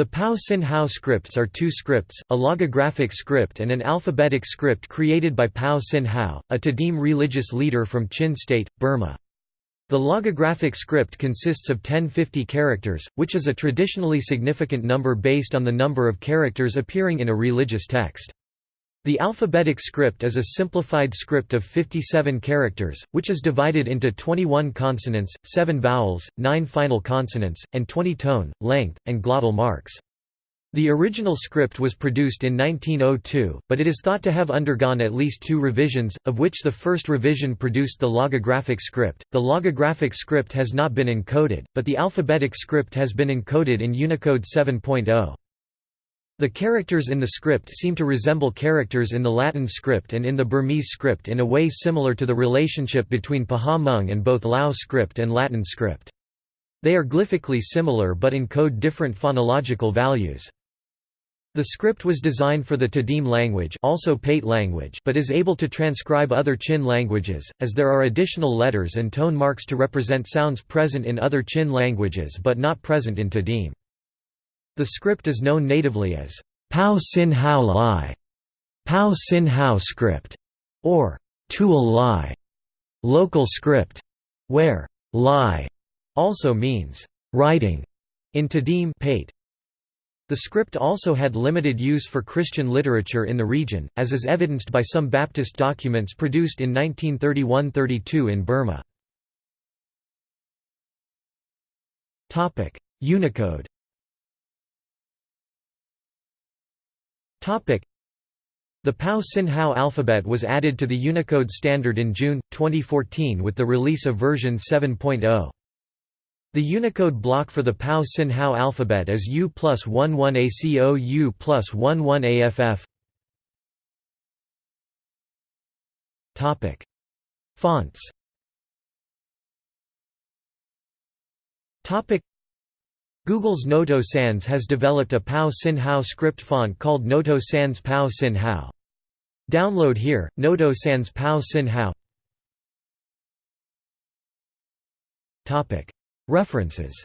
The Pau Cin Hau scripts are two scripts, a logographic script and an alphabetic script created by Pau Cin Hau, a Tedim religious leader from Chin State, Burma. The logographic script consists of 1050 characters, which is a traditionally significant number based on the number of characters appearing in a religious text. The alphabetic script is a simplified script of 57 characters, which is divided into 21 consonants, 7 vowels, 9 final consonants, and 20 tone, length, and glottal marks. The original script was produced in 1902, but it is thought to have undergone at least two revisions, of which the first revision produced the logographic script. The logographic script has not been encoded, but the alphabetic script has been encoded in Unicode 7.0. The characters in the script seem to resemble characters in the Latin script and in the Burmese script in a way similar to the relationship between Pahawh Hmong and both Lao script and Latin script. They are glyphically similar but encode different phonological values. The script was designed for the Tedim language, also Paite language but is able to transcribe other Chin languages, as there are additional letters and tone marks to represent sounds present in other Chin languages but not present in Tedim. The script is known natively as Pau Cin Hau Lai, Pau Cin Hau script, or Tual Lai, local script, where Lai also means writing in Tedim Paite. The script also had limited use for Christian literature in the region, as is evidenced by some Baptist documents produced in 1931–32 in Burma. Unicode The Pau Cin Hau alphabet was added to the Unicode standard in June, 2014 with the release of version 7.0. The Unicode block for the Pau Cin Hau alphabet is U plus 11 ACO U plus 11 AFF. Fonts Google's Noto Sans has developed a Pau Cin Hau script font called Noto Sans Pau Cin Hau. Download here, Noto Sans Pau Cin Hau. References